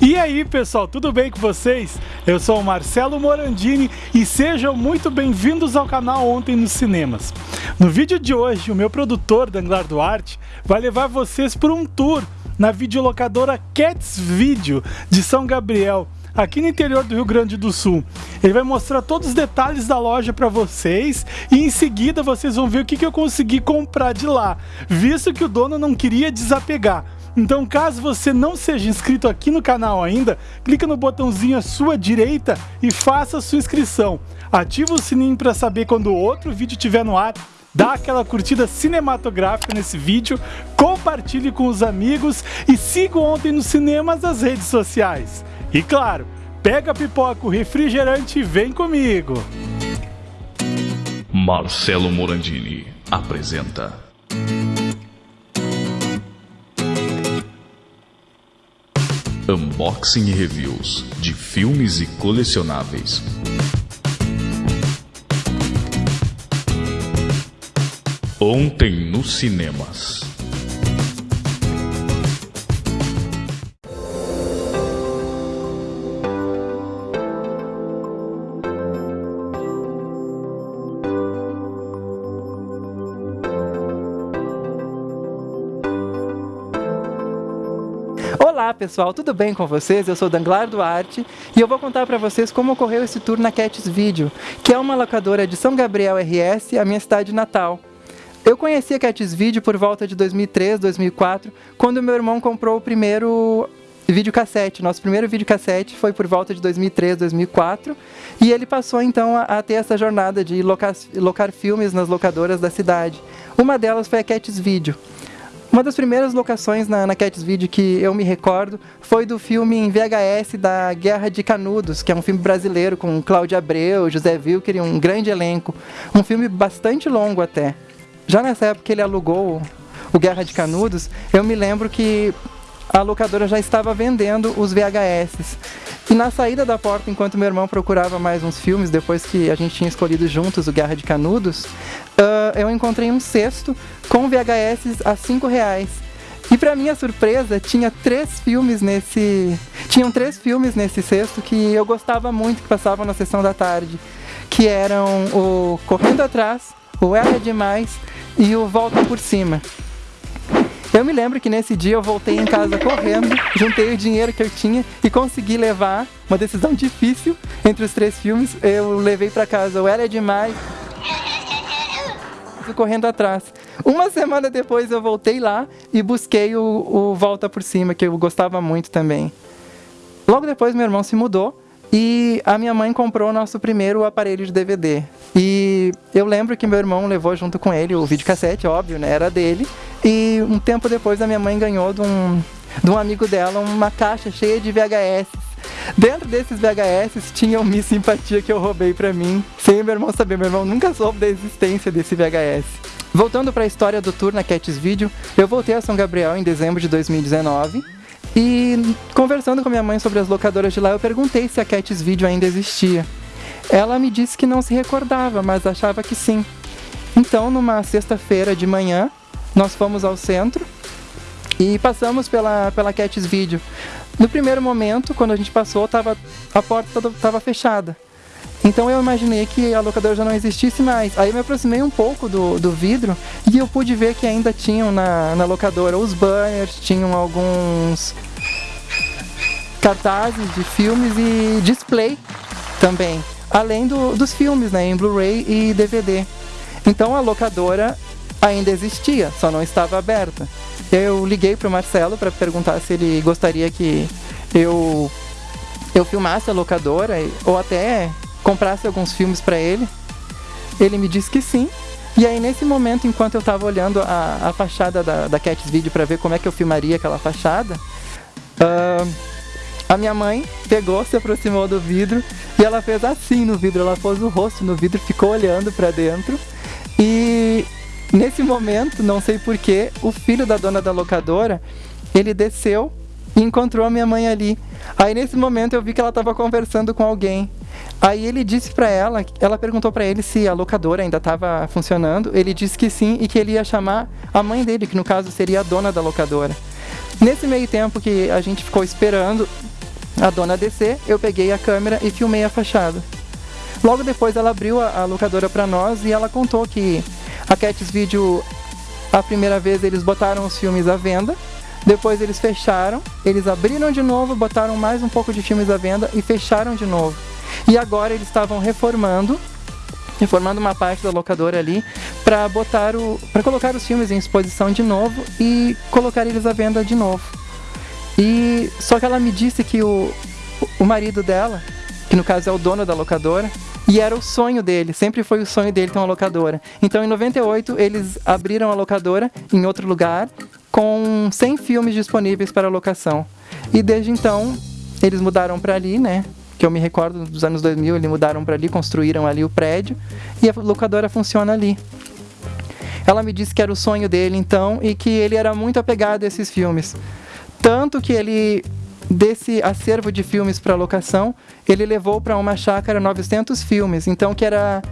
E aí pessoal, tudo bem com vocês? Eu sou o Marcelo Morandini e sejam muito bem-vindos ao canal Ontem nos Cinemas. No vídeo de hoje, o meu produtor, Danglar Duarte, vai levar vocês por um tour na videolocadora Cats Video de São Gabriel, aqui no interior do Rio Grande do Sul. Ele vai mostrar todos os detalhes da loja para vocês e em seguida vocês vão ver o que, que eu consegui comprar de lá, visto que o dono não queria desapegar. Então, caso você não seja inscrito aqui no canal ainda, clica no botãozinho à sua direita e faça sua inscrição. Ativa o sininho para saber quando outro vídeo estiver no ar dá aquela curtida cinematográfica nesse vídeo, compartilhe com os amigos e siga ontem nos cinemas as redes sociais. E claro, pega a pipoca, o refrigerante e vem comigo! Marcelo Morandini apresenta Unboxing e Reviews de filmes e colecionáveis. Ontem nos cinemas. Olá pessoal, tudo bem com vocês? Eu sou Danglar Duarte e eu vou contar para vocês como ocorreu esse tour na Cats Video, que é uma locadora de São Gabriel RS, a minha cidade natal. Eu conheci a Cats Video por volta de 2003, 2004, quando meu irmão comprou o primeiro videocassete. Nosso primeiro videocassete foi por volta de 2003, 2004, e ele passou então a, a ter essa jornada de locar, locar filmes nas locadoras da cidade. Uma delas foi a Cats Video. Uma das primeiras locações na, na Cats Video que eu me recordo foi do filme em VHS da Guerra de Canudos, que é um filme brasileiro com Cláudio Abreu, José Wilker e um grande elenco. Um filme bastante longo até. Já nessa época ele alugou o Guerra de Canudos, eu me lembro que a locadora já estava vendendo os VHS. E na saída da porta, enquanto meu irmão procurava mais uns filmes, depois que a gente tinha escolhido juntos o Guerra de Canudos, uh, eu encontrei um cesto com VHS a 5 reais. E para minha surpresa, tinha três filmes nesse. Tinham três filmes nesse cesto que eu gostava muito que passavam na sessão da tarde. Que eram o Correndo Atrás, o Era Demais e o Volta por Cima. Eu me lembro que nesse dia eu voltei em casa correndo, juntei o dinheiro que eu tinha e consegui levar uma decisão difícil entre os três filmes. Eu levei para casa o Era Demais correndo atrás. Uma semana depois eu voltei lá e busquei o, o Volta por Cima, que eu gostava muito também. Logo depois meu irmão se mudou e a minha mãe comprou nosso primeiro aparelho de DVD. E eu lembro que meu irmão levou junto com ele o videocassete, óbvio, né? Era dele. E um tempo depois a minha mãe ganhou de um, de um amigo dela uma caixa cheia de VHS. Dentro desses VHS tinha um Miss Simpatia que eu roubei pra mim, sem meu irmão saber. Meu irmão nunca soube da existência desse VHS. Voltando para a história do tour na Cats Video, eu voltei a São Gabriel em dezembro de 2019 e conversando com minha mãe sobre as locadoras de lá, eu perguntei se a Cats Video ainda existia. Ela me disse que não se recordava, mas achava que sim. Então, numa sexta-feira de manhã, nós fomos ao centro e passamos pela, pela Cats Video. No primeiro momento, quando a gente passou, tava, a porta estava fechada. Então eu imaginei que a locadora já não existisse mais. Aí eu me aproximei um pouco do, do vidro e eu pude ver que ainda tinham na, na locadora os banners, tinham alguns cartazes de filmes e display também. Além do, dos filmes, né, em Blu-ray e DVD. Então a locadora ainda existia, só não estava aberta. Eu liguei para o Marcelo para perguntar se ele gostaria que eu eu filmasse a locadora ou até comprasse alguns filmes para ele. Ele me disse que sim. E aí nesse momento, enquanto eu estava olhando a, a fachada da, da Cats Video para ver como é que eu filmaria aquela fachada, uh, a minha mãe pegou, se aproximou do vidro e ela fez assim no vidro. Ela pôs o rosto no vidro, ficou olhando para dentro. E nesse momento, não sei porquê, o filho da dona da locadora, ele desceu e encontrou a minha mãe ali. Aí nesse momento eu vi que ela estava conversando com alguém. Aí ele disse para ela, ela perguntou para ele se a locadora ainda estava funcionando. Ele disse que sim e que ele ia chamar a mãe dele, que no caso seria a dona da locadora. Nesse meio tempo que a gente ficou esperando, a dona descer, eu peguei a câmera e filmei a fachada. Logo depois ela abriu a, a locadora para nós e ela contou que a Cats Video, a primeira vez eles botaram os filmes à venda, depois eles fecharam, eles abriram de novo, botaram mais um pouco de filmes à venda e fecharam de novo. E agora eles estavam reformando, reformando uma parte da locadora ali para botar o, para colocar os filmes em exposição de novo e colocar eles à venda de novo. E só que ela me disse que o, o marido dela, que no caso é o dono da locadora, e era o sonho dele, sempre foi o sonho dele ter uma locadora. Então em 98 eles abriram a locadora em outro lugar com 100 filmes disponíveis para locação. E desde então eles mudaram para ali, né? Que eu me recordo dos anos 2000, eles mudaram para ali, construíram ali o prédio e a locadora funciona ali. Ela me disse que era o sonho dele então e que ele era muito apegado a esses filmes. Tanto que ele desse acervo de filmes para locação, ele levou para uma chácara 900 filmes, então que era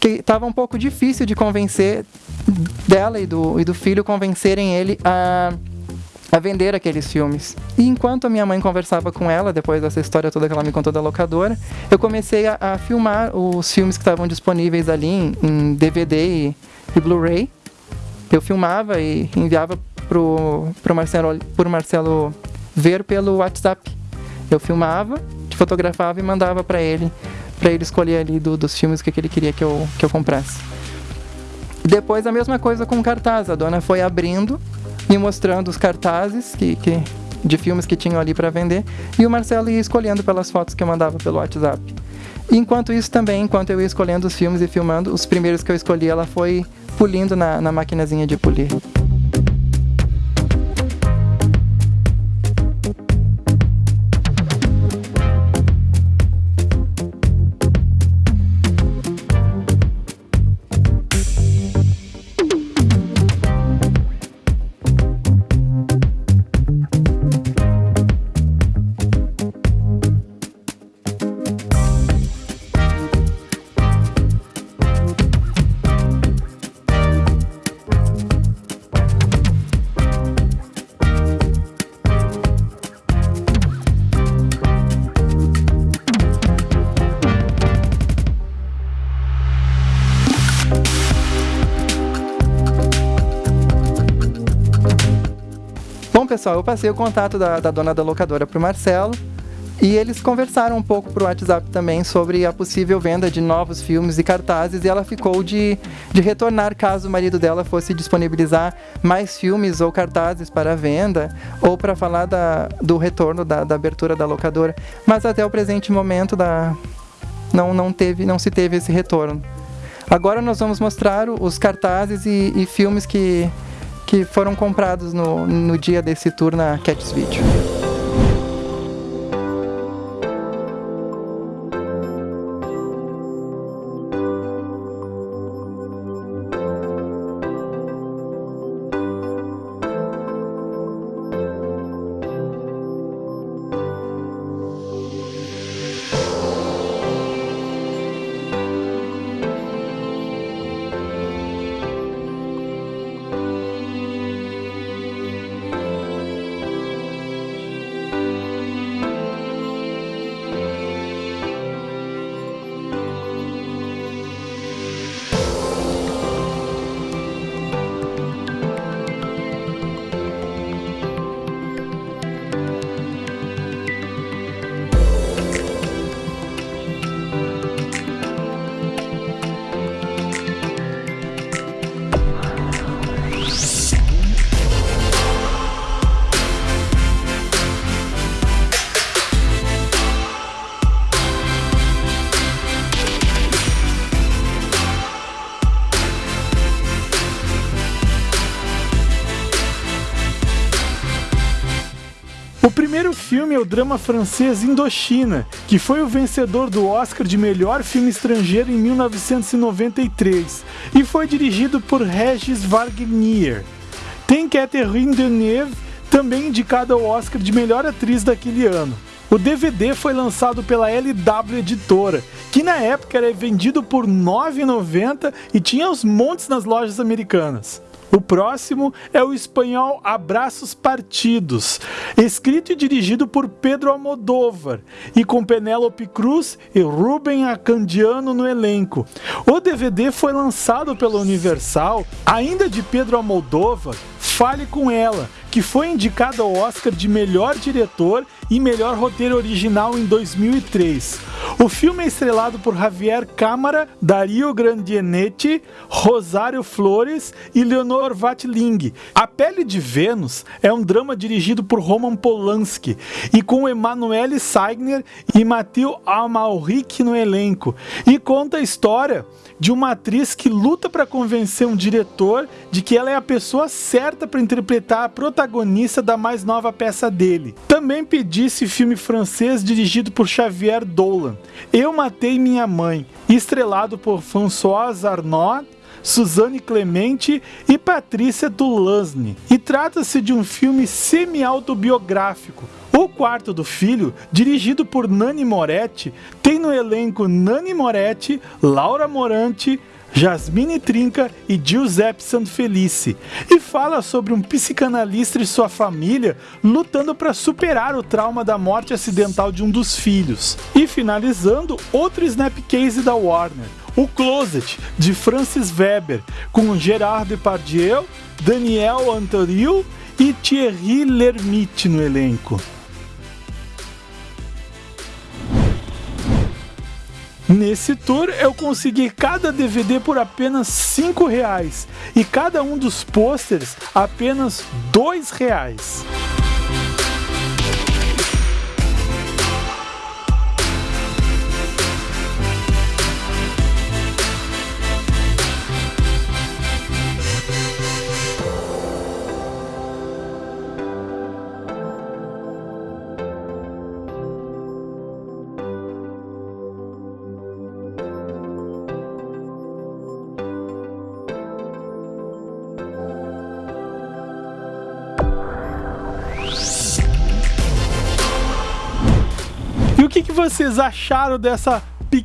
que estava um pouco difícil de convencer dela e do, e do filho convencerem ele a, a vender aqueles filmes. E enquanto a minha mãe conversava com ela, depois dessa história toda que ela me contou da locadora, eu comecei a, a filmar os filmes que estavam disponíveis ali em, em DVD e, e Blu-ray. Eu filmava e enviava pro, pro Marcelo, Marcelo ver pelo WhatsApp. Eu filmava, fotografava e mandava para ele, para ele escolher ali do, dos filmes que ele queria que eu, que eu comprasse. Depois a mesma coisa com cartaz, a dona foi abrindo e mostrando os cartazes que, que de filmes que tinham ali para vender e o Marcelo ia escolhendo pelas fotos que eu mandava pelo WhatsApp. enquanto isso também, enquanto eu ia escolhendo os filmes e filmando, os primeiros que eu escolhi ela foi polindo na, na maquinazinha de polir. Pessoal, eu passei o contato da, da dona da locadora para o Marcelo e eles conversaram um pouco para o WhatsApp também sobre a possível venda de novos filmes e cartazes e ela ficou de, de retornar caso o marido dela fosse disponibilizar mais filmes ou cartazes para venda ou para falar da, do retorno da, da abertura da locadora. Mas até o presente momento da, não, não, teve, não se teve esse retorno. Agora nós vamos mostrar os cartazes e, e filmes que que foram comprados no, no dia desse tour na Cats Video. O primeiro filme é o drama francês Indochina, que foi o vencedor do Oscar de melhor filme estrangeiro em 1993 e foi dirigido por Regis Wagner. Tem Catherine Deneuve, também indicada ao Oscar de melhor atriz daquele ano. O DVD foi lançado pela LW Editora, que na época era vendido por R$ 9,90 e tinha os montes nas lojas americanas. O próximo é o espanhol Abraços Partidos, escrito e dirigido por Pedro Almodóvar e com Penélope Cruz e Ruben Acandiano no elenco. O DVD foi lançado pela Universal, ainda de Pedro Almodóvar, Fale com Ela, que foi indicado ao Oscar de melhor diretor e melhor roteiro original em 2003. O filme é estrelado por Javier Câmara, Dario Grandienetti, Rosário Flores e Leonor Vatling. A Pele de Vênus é um drama dirigido por Roman Polanski e com Emanuele Seigner e Matheus Amalric no elenco e conta a história de uma atriz que luta para convencer um diretor de que ela é a pessoa certa para interpretar a protagonista da mais nova peça dele. Também pedi esse filme francês dirigido por Xavier Dolan, Eu Matei Minha Mãe, estrelado por François Arnaud, Suzanne Clemente e Patrícia Dulansny. E trata-se de um filme semi-autobiográfico. O Quarto do Filho, dirigido por Nani Moretti, tem no elenco Nani Moretti, Laura Morante, Jasmine Trinca e Giuseppe Sanfelice, e fala sobre um psicanalista e sua família lutando para superar o trauma da morte acidental de um dos filhos. E finalizando, outro snapcase da Warner, O Closet, de Francis Weber, com Gerard Depardieu, Daniel Antoril e Thierry Lhermitte no elenco. Nesse tour eu consegui cada DVD por apenas 5 reais e cada um dos pôsteres apenas 2 reais. Vocês acharam dessa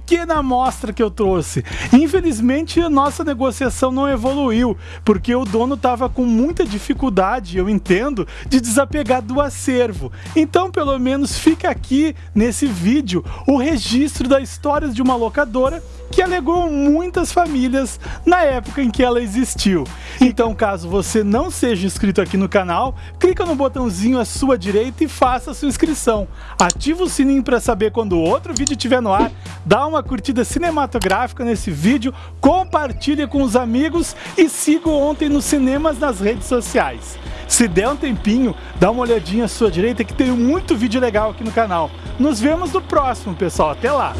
pequena amostra que eu trouxe. Infelizmente, a nossa negociação não evoluiu, porque o dono estava com muita dificuldade, eu entendo, de desapegar do acervo. Então, pelo menos, fica aqui nesse vídeo o registro da história de uma locadora que alegou muitas famílias na época em que ela existiu. Então, caso você não seja inscrito aqui no canal, clica no botãozinho à sua direita e faça a sua inscrição. Ativa o sininho para saber quando outro vídeo estiver no ar, dá uma curtida cinematográfica nesse vídeo, compartilhe com os amigos e siga Ontem nos Cinemas nas redes sociais. Se der um tempinho, dá uma olhadinha à sua direita que tem muito vídeo legal aqui no canal. Nos vemos no próximo, pessoal. Até lá!